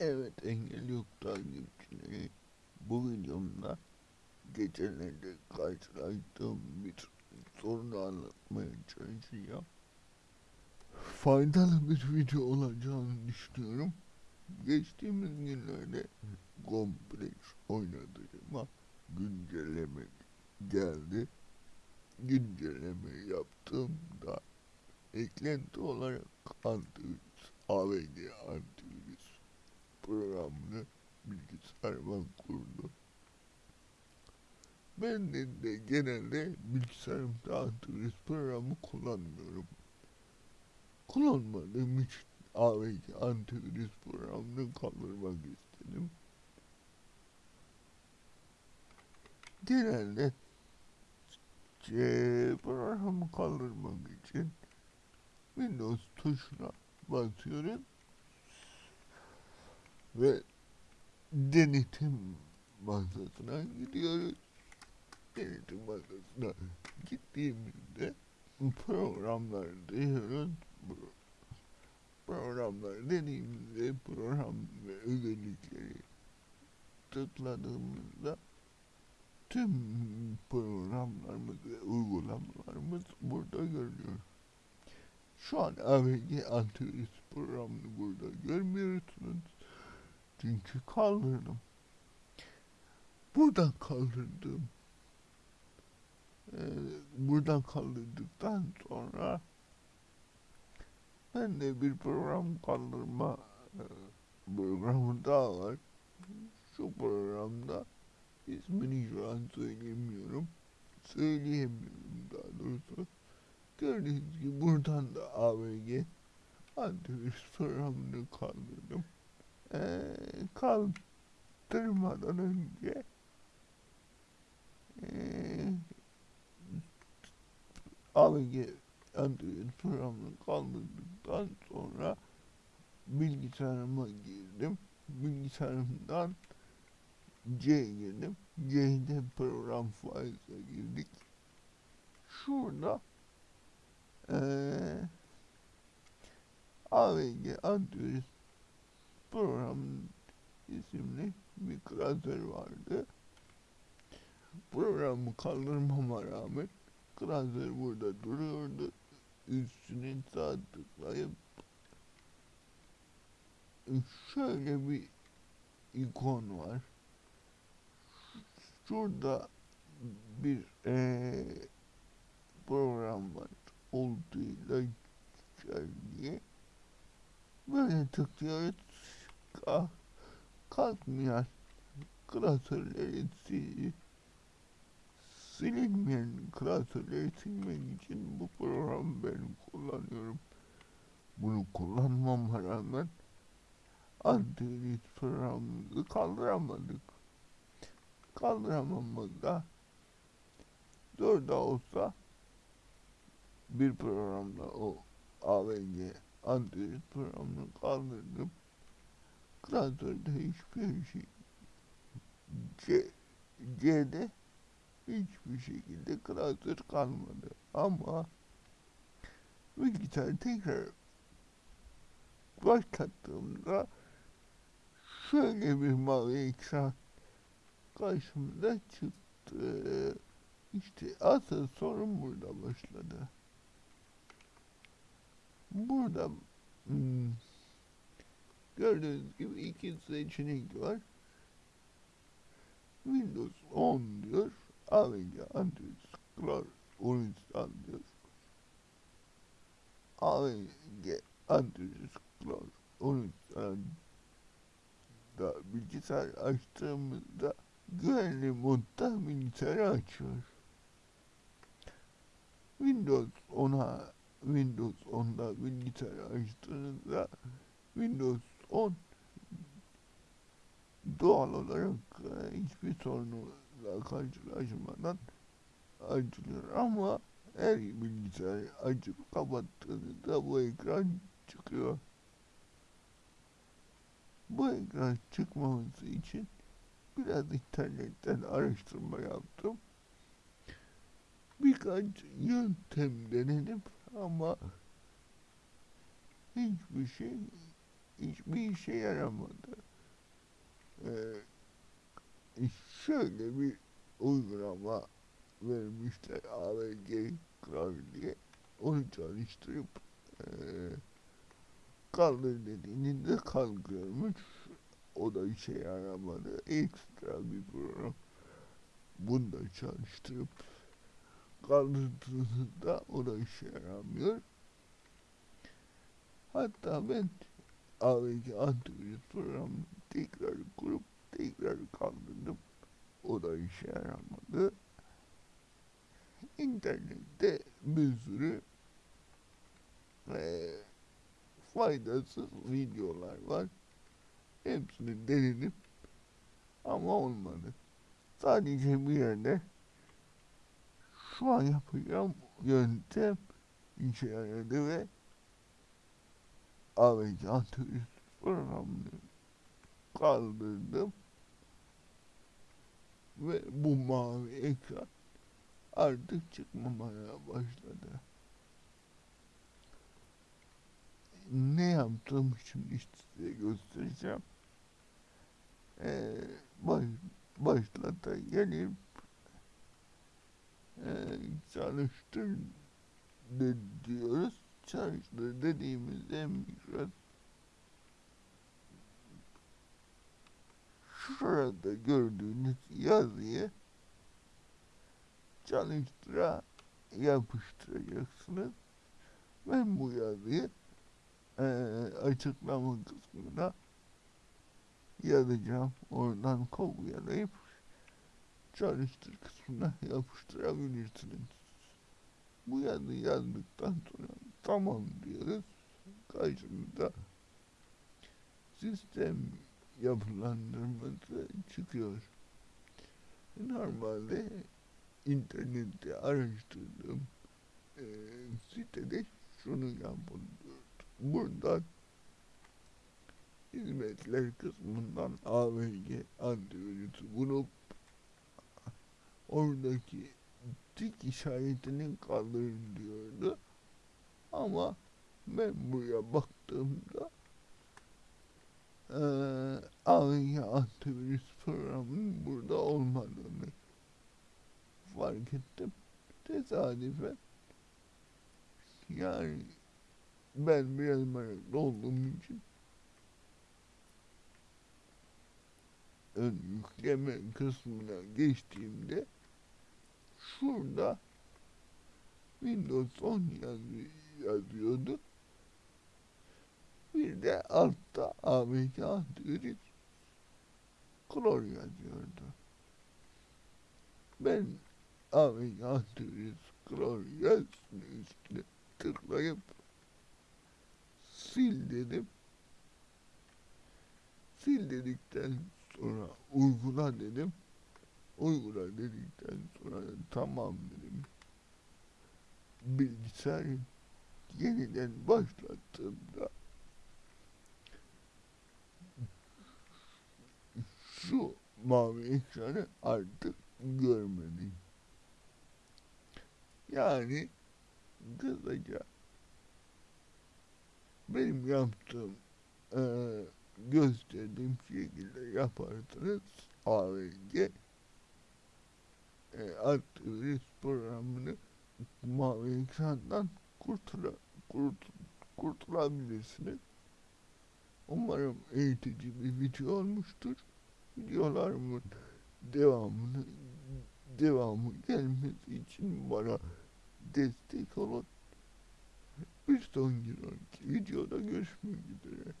Evet engel yok takipçileri. Bu videomda geçenlerde karşılaştığım bir sorunu anlatmaya çalışacağım. Faydalı bir video olacağını düşünüyorum. Geçtiğimiz günlerde kompleks oynadığıma güncelleme geldi. Güncelleme yaptığımda eklenti olarak antivirüs, AVG antivirüs programını bilgisayarıma kurdu. Ben de, de genelde bilgisayarımda antivirüs programı kullanmıyorum. Kullanmadığım için AVG antivirüs programını kaldırmak istedim. Genelde C programı kaldırmak için Windows tuşuna basıyoruz ve denetim masasına gidiyoruz. Denetim masasına gittiğimizde programlar diyoruz. Pro- Programlar dediğimizde program ve özellikleri tıkladığımızda tüm programlarımız ve uygulamalarımız burada görünüyor. Şu an AVG antivirüs programını burada görmüyorsunuz. Çünkü kaldırdım. Buradan kaldırdım. Ee, buradan kaldırdıktan sonra ben de bir program kaldırma e, programı daha var. Şu programda ismini şu an söyleyemiyorum. Söyleyemiyorum daha doğrusu. Gördüğünüz gibi buradan da AVG antivirüs programını kaldırdım. Ee, kaldırmadan önce ee, AVG antivirüs programını kaldırdıktan sonra bilgisayarıma girdim. Bilgisayarımdan C girdim. C'de program faizine girdik. Şurada eee AVG antivirüs programının isimli bir klasör vardı. Programı kaldırmama rağmen klasör burada duruyordu. Üstüne sağ tıklayıp şöyle bir ikon var. Şurada bir eee program var. Olduğuyla diye böyle tıklıyoruz. Kalk, kalkmayan klasörleri sil, silinmeyen klasörleri silmek için bu programı ben kullanıyorum. Bunu kullanmama rağmen antivirüs programımızı kaldıramadık. Kaldıramamızda zor da olsa bir programla o AVG antivirüs programını kaldırdım. Klasörde hiçbir şey C, C'de hiçbir şekilde klasör kalmadı. Ama bilgisayarı tekrar başlattığımda şöyle bir mavi ekran karşımıza çıktı. İşte asıl sorun burada başladı. Burada hmm, gördüğünüz gibi iki seçenek var. Windows 10 diyor. AVG antivirüs Cloud 13 diyor. AVG antivirüs Cloud 13 da bilgisayar açtığımızda güvenli modda bilgisayarı açıyor. Windows 10'a Windows 10'da bilgisayarı açtığınızda Windows 10 doğal olarak e, hiçbir sorunla karşılaşmadan açılıyor ama her bilgisayarı açıp kapattığınızda bu ekran çıkıyor. Bu ekran çıkmaması için biraz internetten araştırma yaptım. Birkaç yöntem denedim ama hiçbir şey hiçbir işe yaramadı. Ee, şöyle bir uygulama vermişler AVG Kral diye. Onu çalıştırıp eee kaldır dediğinde kalkıyormuş. O da işe yaramadı. Ekstra bir program. Bunu da çalıştırıp kaldırdığınızda o da işe yaramıyor. Hatta ben AVG antivirüs programını tekrar kurup tekrar kaldırdım. O da işe yaramadı. İnternette bir sürü eee, faydasız videolar var. Hepsini denedim ama olmadı. Sadece bir yerde şu an yapacağım yöntem işe yaradı ve Antivirüs programını kaldırdım ve bu mavi ekran artık çıkmamaya başladı. Ne yaptığımı şimdi size göstereceğim. Ee, baş, başlata gelip e, çalıştır de diyoruz. Çalıştır dediğimizde mikros şurada gördüğünüz yazıyı çalıştıra yapıştıracaksınız. Ben bu yazıyı eee açıklama kısmına yazacağım. Oradan kopyalayıp çalıştır kısmına yapıştırabilirsiniz. Bu yazı yazdıktan sonra tamam diyoruz. Karşımıza sistem yapılandırması çıkıyor. Normalde internette araştırdığım eee sitede şunu yapın diyor. Buradan hizmetler kısmından AVG antivirüsü bulup oradaki tik işaretini kaldırın diyordu. Ama ben buraya baktığımda eee AVG antivirüs programının burada olmadığını fark ettim. Tesadüfen yani ben biraz meraklı olduğum için ön yükleme kısmına geçtiğimde şurada Windows 10 yazı, yazıyordu. Bir de altta AVG antivirüs Clor yazıyordu. Ben AVG antivirüs Clor yazısının üstüne tıklayıp sil dedim. Sil dedikten sonra uygula dedim. Uygula dedikten sonra tamam dedim. Bilgisayarı yeniden başlattığımda şu mavi ekranı artık görmedim. Yani kısaca benim yaptığım eee gösterdiğim şekilde yaparsanız AVG e, antivirüs programını mavi ekrandan kurtula, kurt, kurtulabilirsiniz. Umarım eğitici bir video olmuştur. Videolarımın devamını devamı gelmesi için bana destek olun. Bir sonraki videoda görüşmek üzere.